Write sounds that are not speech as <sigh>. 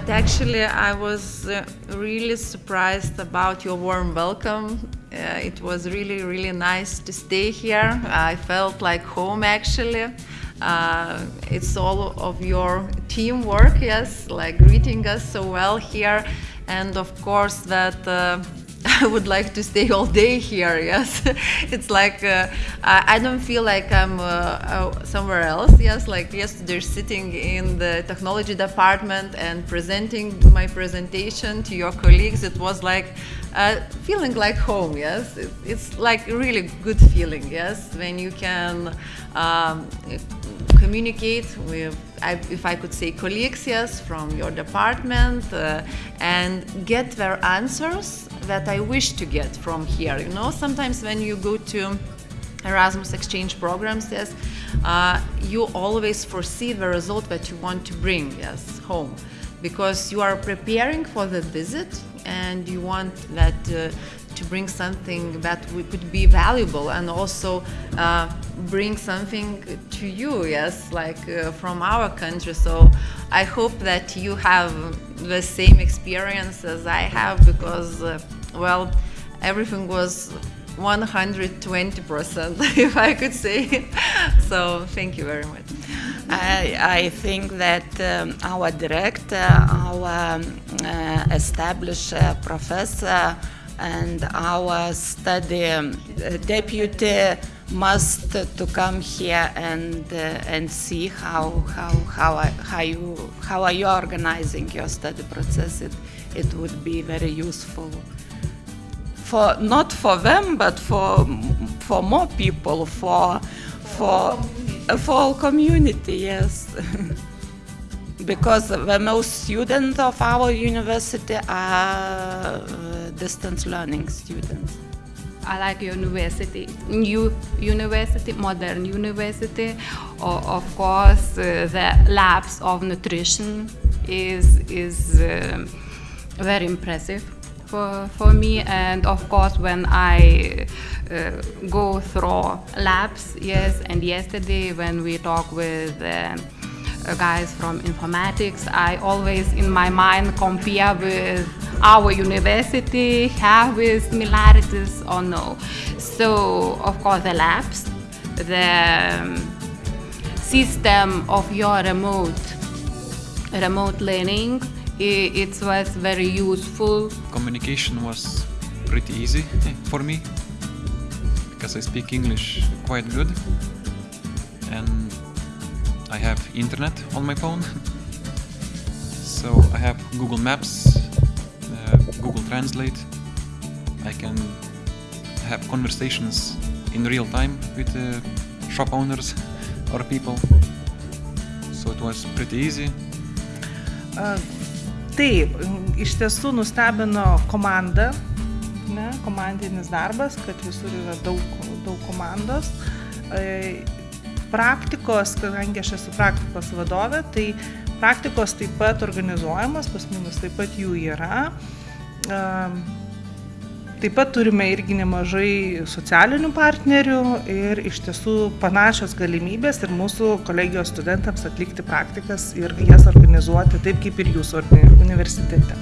but actually, I was uh, really surprised about your warm welcome. Uh, it was really, really nice to stay here. I felt like home actually. Uh, it's all of your teamwork, yes, like greeting us so well here, and of course that uh, <laughs> I would like to stay all day here. <laughs> Yes, it's like uh, I, I, don't feel like I'm uh, uh, somewhere else. Yes, like yesterday, sitting in the technology department and presenting my presentation to your colleagues. It was like uh, feeling like home. Yes, it, it's like really good feeling. Yes, when you can um, communicate with, if I could say, colleagues, yes, from your department, uh, and get their answers that I wish to get from here. You know, sometimes when you go to Erasmus exchange programs, yes, uh, you always foresee the result that you want to bring, yes, home, because you are preparing for the visit and you want that uh, to bring something that could be valuable and also uh, bring something to you, yes, like uh, from our country. So I hope that you have the same experience as I have because, uh, well, everything was 120%, <laughs> if I could say. <laughs> so thank you very much. I, I think that um, our director, our um, uh, established uh, professor, and our study um, deputy must to come here and uh, and see how how how how you how are you organizing your study process. It it would be very useful for not for them but for for more people for for for community. Yes. <laughs> because the most students of our university are uh, distance learning students. I like university, new university, modern university. Of course, uh, the labs of nutrition is is uh, very impressive for for me. And of course, when I uh, go through labs, yes. And yesterday, when we talk with uh, guys from informatics, I always in my mind compare with our university, have with similarities or no. So of course the labs, the um, system of your remote remote learning, it, it was very useful. Communication was pretty easy <laughs> for me because I speak English quite good and I have internet on my phone. <laughs> so I have Google Maps, uh, Google Translate. I can have conversations in real time with uh, shop owners <laughs> or people. So it was pretty easy. Uh, taip, iš tiesų nustebino komanda, ne, komandinis darbas, kad visur yra daug, daug komandos. Uh, praktikos, kadangi aš esu praktikos vadovė, tai praktikos taip pat organizuojamas, pas mumis taip pat jų yra. Taip pat turime irgi nemažai socialinių partnerių ir iš tiesų panašios galimybės ir mūsų kolegijos studentams atlikti praktikas ir jas organizuoti taip kaip ir jūsų universitete.